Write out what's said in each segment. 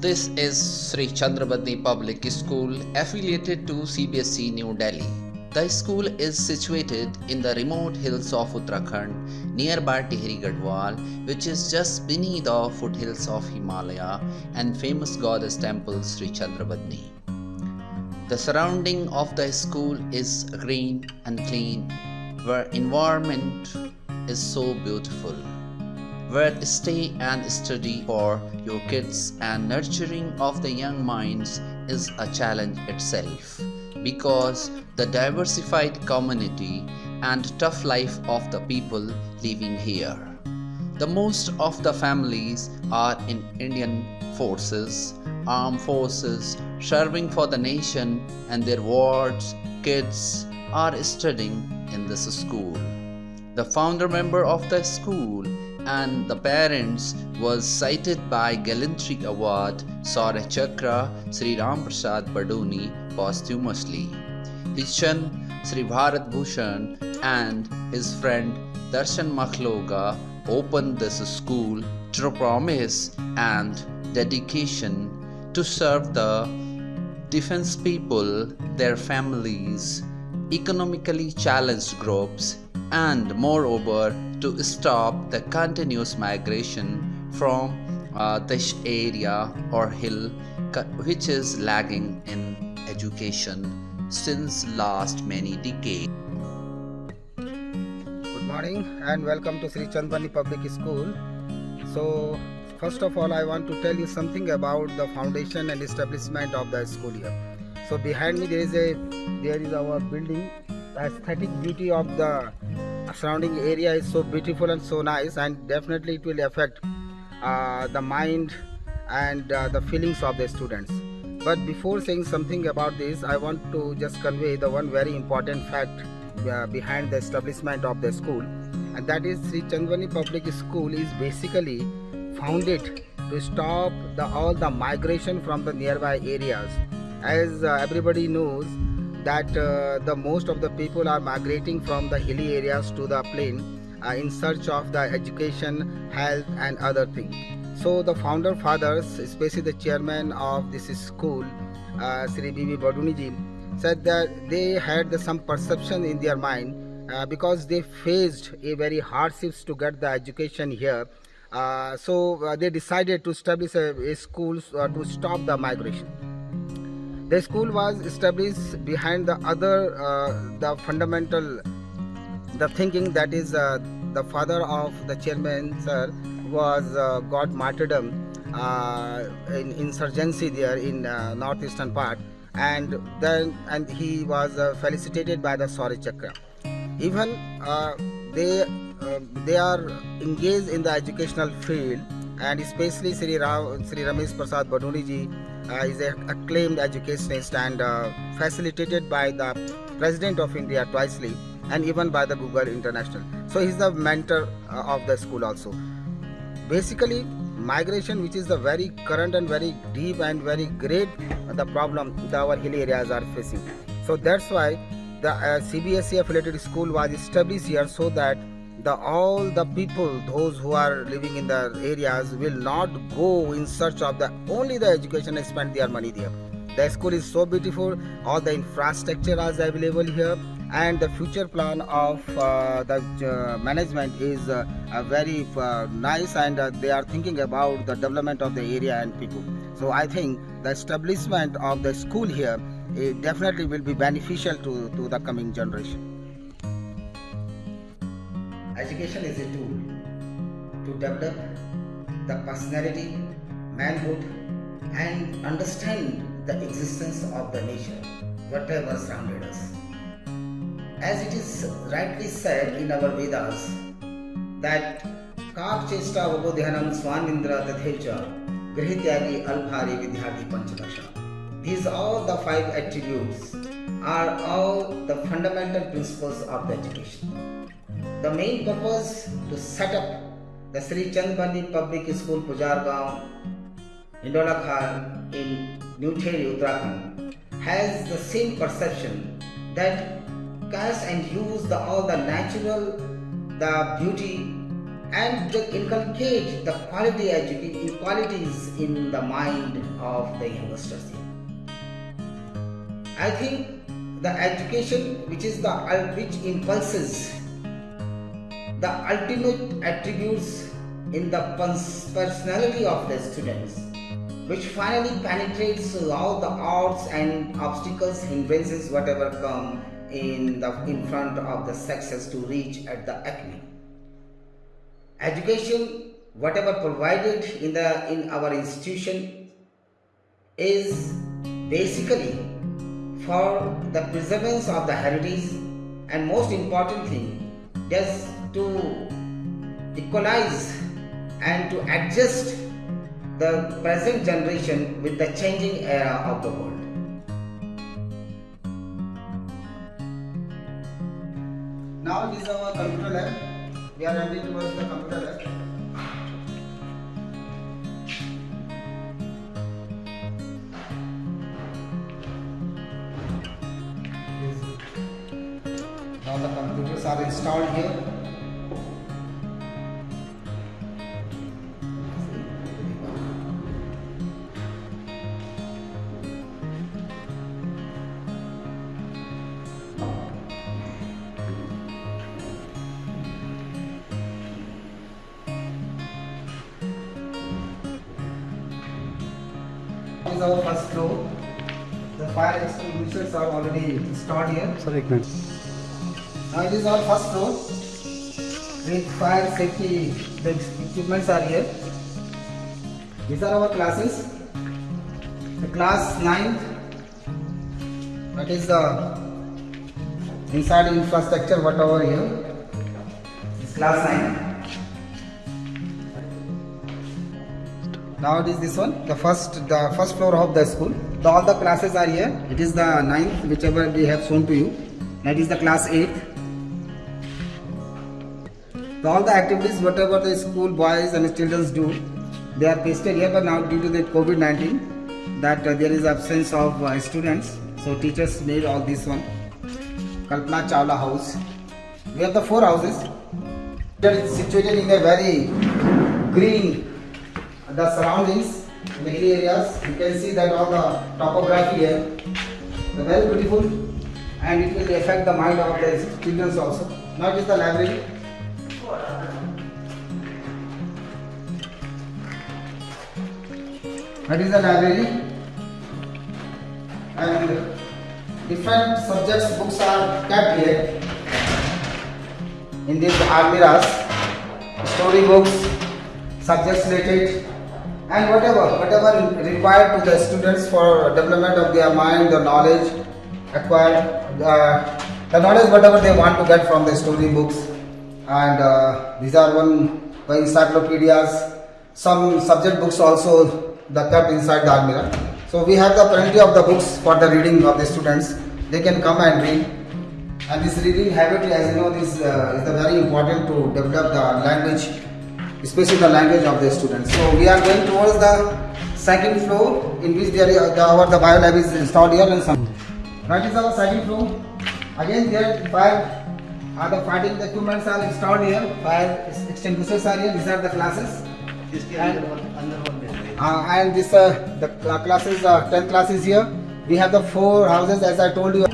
This is Sri Chandrabadni Public School affiliated to CBSE New Delhi. The school is situated in the remote hills of Uttarakhand nearby Tehri Garhwal which is just beneath the foothills of Himalaya and famous goddess temple Sri Chandrabadni. The surrounding of the school is green and clean where environment is so beautiful where stay and study for your kids and nurturing of the young minds is a challenge itself because the diversified community and tough life of the people living here. The most of the families are in Indian forces, armed forces, serving for the nation and their wards, kids are studying in this school. The founder member of the school and the parents was cited by Gallantry Award Shaurya Chakra Sri Ram Prasad Badoni posthumously. His son Sri Bharat Bhushan and his friend Darshan Makhloga opened this school to promise and dedication to serve the defense people, their families, economically challenged groups, and moreover to stop the continuous migration from uh, this area or hill which is lagging in education since last many decades. Good morning and welcome to Sri Chandrabadni Public School. So first of all I want to tell you something about the foundation and establishment of the school here. So behind me there is a there is our building the aesthetic beauty of the surrounding area is so beautiful and so nice and definitely it will affect uh, the mind and uh, the feelings of the students. But before saying something about this i want to just convey the one very important fact uh, behind the establishment of the school and that is Sri Chandrabadni Public School is basically founded to stop the, all the migration from the nearby areas. As uh, everybody knows that uh, the most of the people are migrating from the hilly areas to the plain uh, in search of the education, health and other things. So the founder fathers, especially the chairman of this school, uh, Sri Bibi Badoniji, said that they had the, some perception in their mind uh, because they faced a very hardships to get the education here. Uh, so uh, they decided to establish a, a school uh, to stop the migration. The school was established behind the other, uh, the fundamental, the thinking that is uh, the father of the chairman, sir, was uh, got martyrdom uh, in insurgency there in uh, northeastern part, and then and he was uh, felicitated by the Shaurya Chakra. Even they they are engaged in the educational field, and especially Sri, Ram, Sri Ramesh Prasad Badoni ji is an acclaimed educationist and uh, facilitated by the President of India twicely and even by the Google International. So he's the mentor uh, of the school also. Basically, migration which is the very current and very deep and very great the problem that our hilly areas are facing. So that's why the uh, CBSE affiliated school was established here so that the all the people those who are living in the areas will not go in search of the only the education spend their money there. The school is so beautiful all the infrastructure is available here and the future plan of uh, the uh, management is uh, very uh, nice and uh, they are thinking about the development of the area and people. So i think the establishment of the school here definitely will be beneficial to, to the coming generation Education is a tool to develop the personality, manhood, and understand the existence of the nature, whatever surrounded us. As it is rightly said in our Vedas, that Chesta Vabodhyanam Swanindra Tathecha Grihityagi Alphari Vidyarthi Panchalasha. These all the five attributes are all the fundamental principles of the education. The main purpose to set up the Sri Chandrabadni Public School Pujargaon, Indola Khan in New Delhi, Uttarakhand has the same perception that cast and use the, all the natural, the beauty and to inculcate the quality education qualities in the mind of the youngsters. I think the education which is the which impulses the ultimate attributes in the personality of the students which finally penetrates all the odds and obstacles hindrances whatever come in the in front of the sexes to reach at the acme. Education whatever provided in the in our institution is basically for the preservance of the heritage and most importantly just to equalize and to adjust the present generation with the changing era of the world. Now this is our computer lab. We are heading towards the computer lab. Now the computers are installed here. materials are already installed here. Sorry, now it is our first floor with fire safety the equipments are here. These are our classes. The class 9 that is the inside infrastructure whatever here. This class 9. now it is this one the first the first floor of the school all the classes are here. It is the ninth, whichever we have shown to you. That is the class 8th. The, all the activities, whatever the school boys and children do, they are pasted here. But now due to the COVID-19, that uh, there is absence of uh, students, so teachers made all this one. Kalpana Chawla House. We have the four houses. It is situated in a very green the surroundings hilly areas you can see that all the topography here the very beautiful and it will affect the mind of the students also it is the library. That is the library. And different subjects books are kept here. In these almiras story books subjects related and whatever whatever required to the students for development of their mind the knowledge acquired uh, the knowledge whatever they want to get from the story books. And uh, these are one encyclopedias some subject books also the kept inside the almirah. So we have the plenty of the books for the reading of the students. They can come and read. And this reading habit as you know this uh, is the very important to develop the language especially the language of the students. So we are going towards the second floor in which there the, our the bio lab is installed here and some. That is our second floor. Again there fire are the fighting equipments are installed here. Fire extinguishers are here. These are the classes. And, uh, and this uh, the classes uh, 10 classes here. We have the four houses as I told you.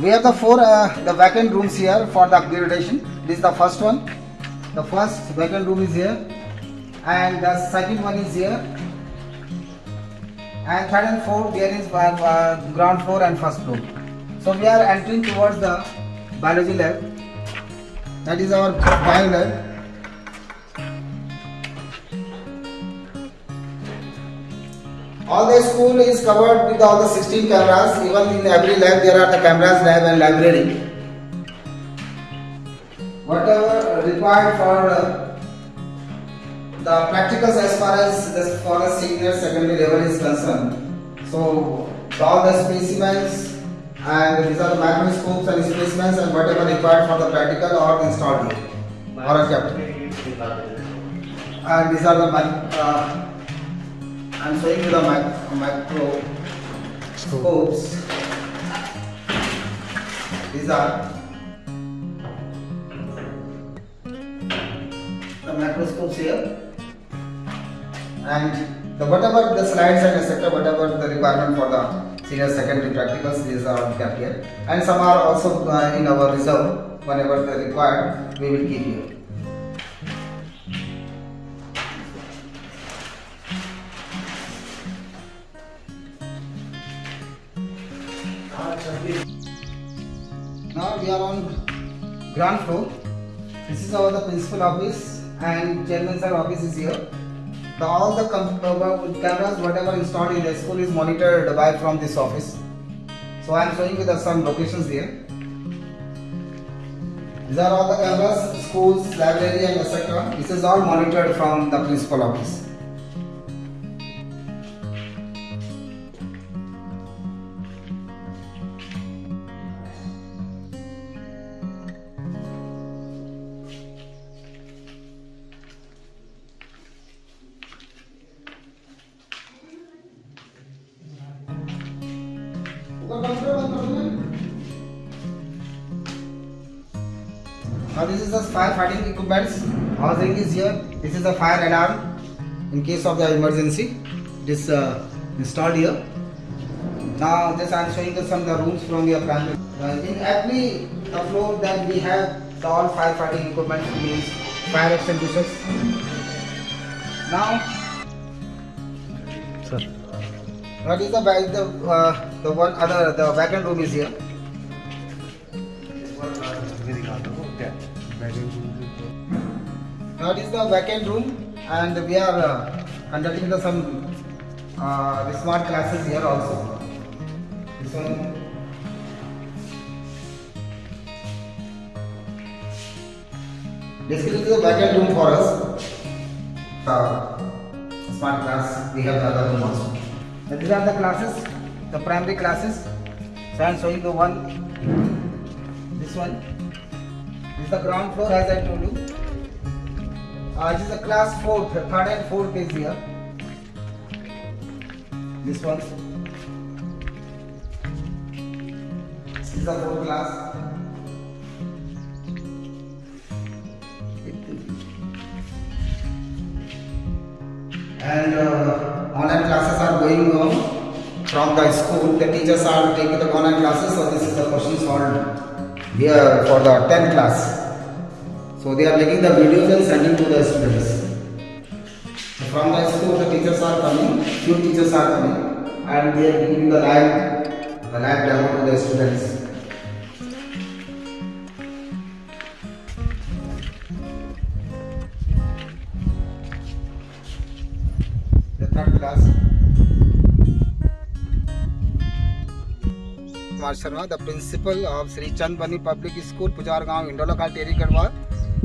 We have the four uh, the vacant rooms here for the upgradation. This is the first one. The first vacant room is here, and the second one is here, and third and fourth there is uh, ground floor and first floor. So we are entering towards the biology lab. That is our bio lab. All the school is covered with all the 16 cameras. Even in every lab there are the cameras lab and library whatever required for uh, the practicals as far as the for the senior secondary level is concerned. So all the specimens and these are the microscopes and specimens and whatever required for the practical are installed here or kept. And these are the uh, I'm showing you the mic- microscopes. These are microscopes here. And the whatever the slides and etc. whatever the requirement for the senior secondary practicals, these are kept here. And some are also uh, in our reserve. Whenever they required, we will keep here. Now we are on ground floor. This is our the principal office and chairman sir office is here. The, all the cameras whatever installed in the school is monitored by from this office. So I am showing you the some locations here. These are all the cameras, schools, library and etc. This is all monitored from the principal office. Now this is the fire fighting equipments. Housing is here. This is the fire alarm in case of the emergency. It is uh, installed here. Now just I am showing you some of the rooms from your primary. Uh, in every the floor that we have the all fire fighting equipment means fire extinguishers. Now Sir. what is the back the uh, the one other the vacant room is here. That is the vacant room, and we are uh, conducting the some uh, the smart classes here also. This one. Basically, this is a vacant room for us. Uh, smart class. We have the other room also. So these are the classes, the primary classes. So I am showing the one. This one. Is the ground floor, as I told you. Uh, this is a class 4, third and fourth is here. This one. This is the fourth class. And uh, online classes are going on from the school. The teachers are taking the online classes, so this is the question solved here for the 10th class. So they are making the videos and sending to the students. So from the school, the teachers are coming, few teachers are coming, and they are giving the live, the live demo to the students. Kumar Sharma, the principal of Sri Chandrabadni Public School, Pujargaon, Indolakal, Tehri Garhwal.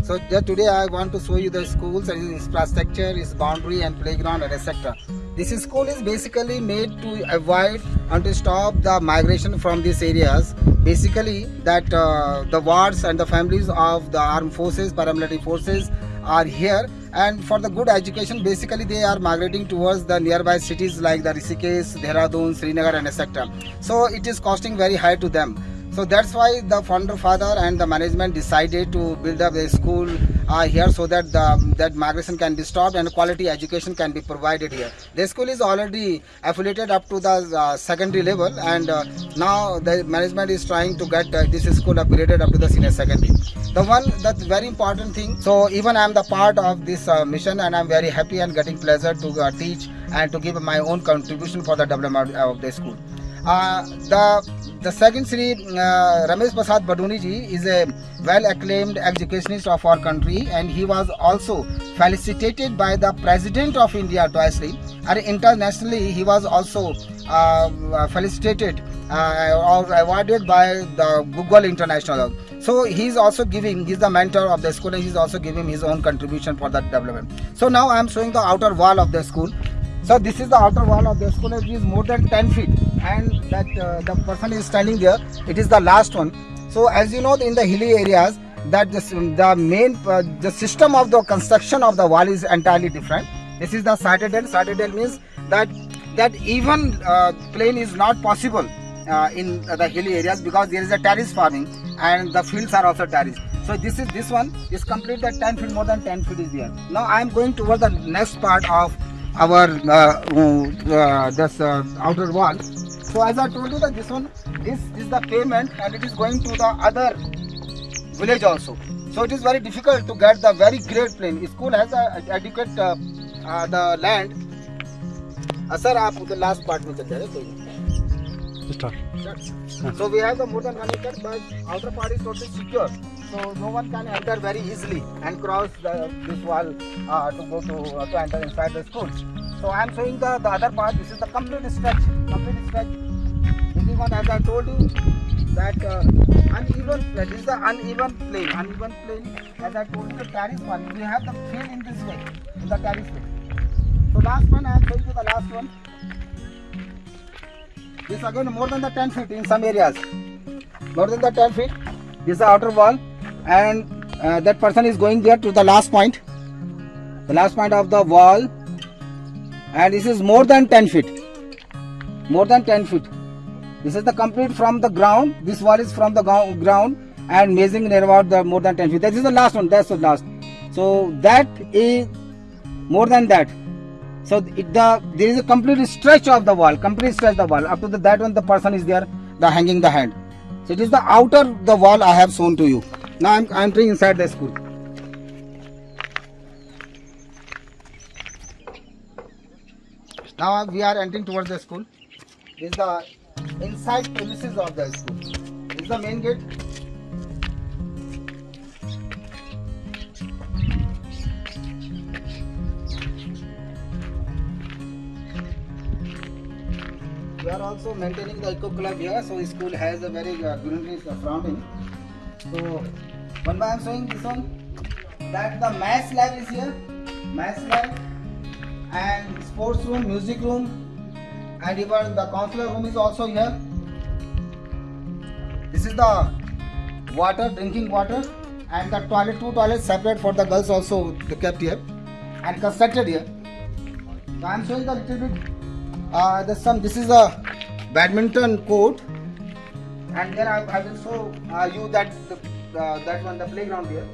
So today I want to show you the schools and its infrastructure, its boundary and playground and etc. This school is basically made to avoid and to stop the migration from these areas. Basically that uh, the wards and the families of the armed forces, paramilitary forces are here and for the good education basically they are migrating towards the nearby cities like the Rishikesh, Dehradun, Srinagar and etc. So it is costing very high to them. So that's why the founder father and the management decided to build up a school uh, here so that the that migration can be stopped and quality education can be provided here. The school is already affiliated up to the uh, secondary level and uh, now the management is trying to get uh, this school upgraded up to the senior secondary. The one that's very important thing. So even I am the part of this uh, mission and I am very happy and getting pleasure to uh, teach and to give my own contribution for the development of the school. The the second Sri uh, Ramesh Prasad Badoni ji is a well acclaimed educationist of our country and he was also felicitated by the President of India twice and internationally he was also uh, felicitated uh, or awarded by the Google International. So he is also giving, he is the mentor of the school and he is also giving his own contribution for that development. So now I am showing the outer wall of the school. So this is the outer wall of the school. It is more than 10 feet, and that uh, the person is standing there. It is the last one. So as you know, in the hilly areas, that the, the main uh, the system of the construction of the wall is entirely different. This is the citadel. Citadel means that that even uh, plane is not possible uh, in the hilly areas because there is a terrace farming and the fields are also terrace. So this is this one is complete that 10 feet more than 10 feet is there. Now I am going toward the next part of our uh, uh, this uh, outer wall. So as I told you that this one this is the pavement and it is going to the other village also. So it is very difficult to get the very great plane. School has a adequate uh, uh, the land. Uh, sir, आप उधर last part में चल जाए कोई नहीं. So we have the more than but outer part is totally secure. So no one can enter very easily and cross the, this wall uh, to go to, uh, to enter inside the school. So I am showing the, the other part. This is the complete stretch. Complete stretch. This is one as I told you that uh, uneven. This is the uneven plane. Uneven plane. As I told you, the terrace one. We have the field in this way, in the terrace way. So last one I am showing you the last one. This again more than the 10 feet in some areas. More than the 10 feet. This is the outer wall and uh, that person is going there to the last point. The last point of the wall and this is more than 10 feet. More than 10 feet. This is the complete from the ground. This wall is from the ground and measuring about the more than 10 feet. That is the last one. That's the last. So that is more than that. So it, the there is a complete stretch of the wall, complete stretch of the wall. Up to the, that one, the person is there, the hanging the hand. So it is the outer the wall I have shown to you. Now I'm I'm entering inside the school. Now we are entering towards the school. This is the inside premises of the school. This is the main gate. We are also maintaining the eco club here, so the school has a very uh, greenery surrounding. So, one by I am showing this one that the maths lab is here, maths lab, and sports room, music room, and even the counselor room is also here. This is the water, drinking water, and the toilet, two toilets separate for the girls also kept here and constructed here. So I am showing a little bit. Uh, there's some. This is a badminton court, and then I, I will show uh, you that the, uh, that one the playground here.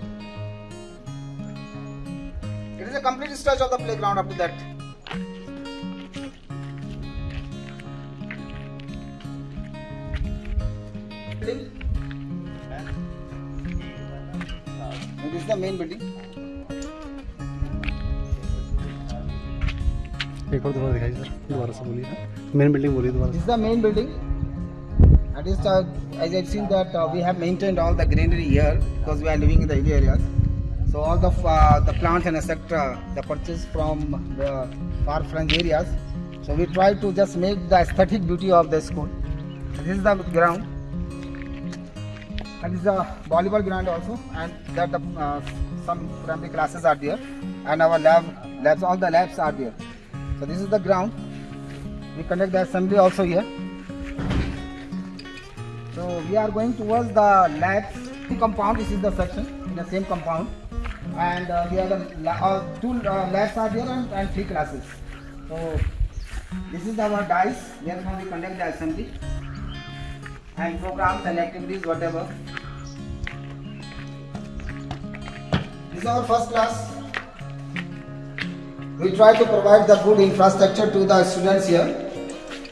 It is a complete stretch of the playground up to that. Building. Is the main building. एक और दोबारा दिखाइए sir दोबारा से बोलिए main building बोलिए दोबारा This is the main building. That is, uh, as I've seen that uh, we have maintained all the greenery here because we are living in the hilly areas. So all the uh, the plants and etc. the purchase from the far flung areas. So we try to just make the aesthetic beauty of the school. This is the ground. And this is the volleyball ground also, and that the uh, some primary classes are there, and our lab labs all the labs are there. So this is the ground. We conduct the assembly also here. So we are going towards the labs compound. This is the section in the same compound, and uh, we have the uh, two uh, labs are there and, and three classes. So this is our dice. Here now we conduct the assembly and programs and activities whatever. This is our first class. We try to provide the good infrastructure to the students here.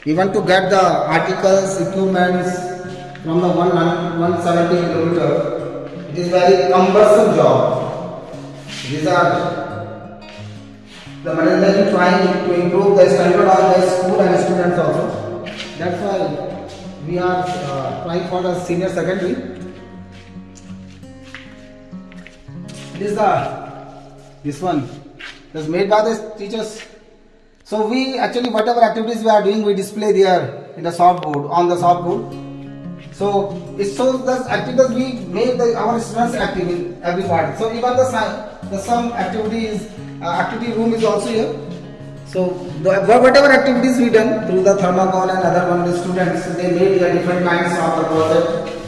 We want to get the articles, equipments from the one 170 kilometer. It is very cumbersome job. These are the management trying to improve the standard of the school and students also. That's why we are uh, trying for the senior secondary. It is the this one was made by the teachers. So we actually whatever activities we are doing we display there in the soft board on the soft board. So it shows the activities we make the, our students active in every part. So even the the some activities uh, activity room is also here. So the, whatever activities we done through the thermocol and other one the students they made the different kinds of the project.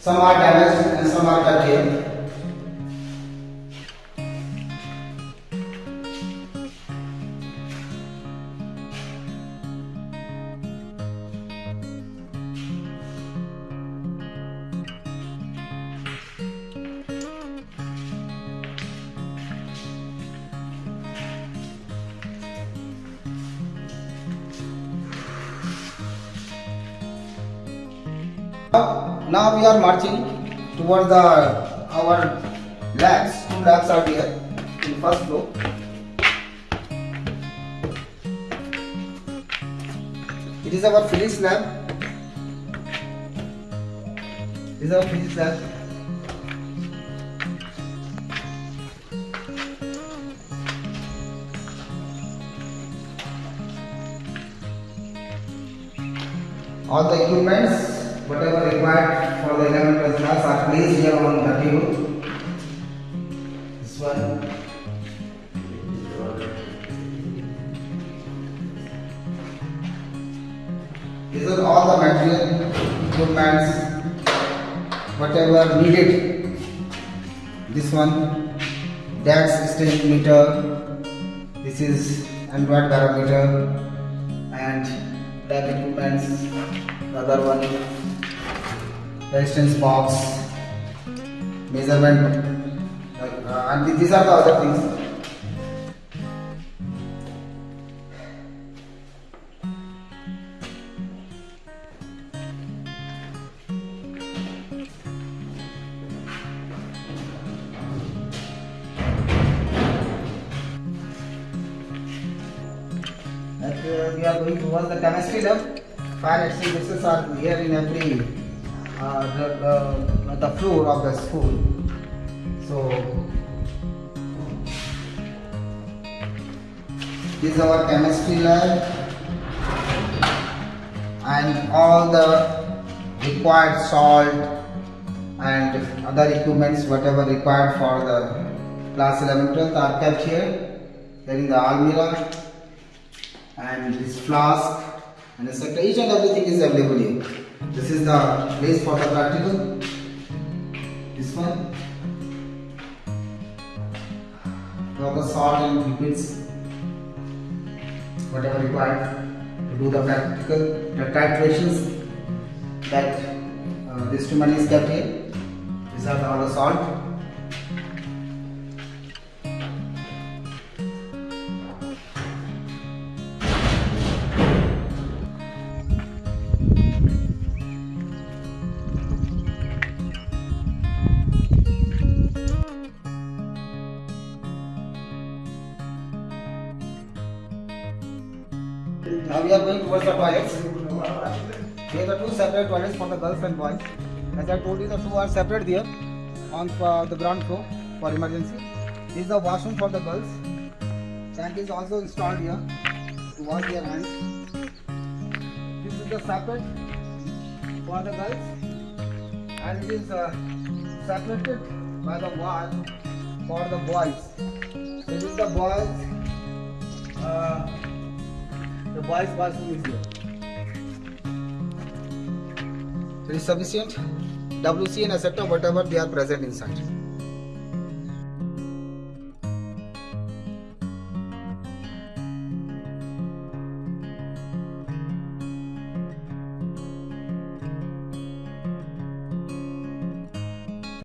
Some are damaged and some are cut here. Now we are marching towards the our labs. Two labs are here in first floor. It is our physics lab. This is our physics lab. All the equipments, whatever required for the 11 plus class are placed here on the table. This one. These are all the material, equipments, whatever needed. This one, DAX strength meter. This is aneroid barometer and lab equipments. The other one, resistance box, measurement, uh, and these are the other things. uh, we are going towards the chemistry lab. Fire extinguishers are here in every Uh, the, the, the floor of the school. So this is our chemistry lab and all the required salt and other equipments whatever required for the class 11 12 are kept here there in the almirah and this flask and etc. Each and everything is available here. This is the place for the practical. This one for the salt and liquids, whatever required to do the practical the titrations that uh, this instrument is kept here. These are all the salt. Girls and boys. As I told you, the two are separate there on uh, the ground floor for emergency. This is the washroom for the girls. Tank is also installed here to wash their hands. This is the separate for the girls, and it is uh, separated by the wall for the boys. This is the boys. Uh, the boys washroom is here. It is sufficient. WC and etc. whatever they are present inside.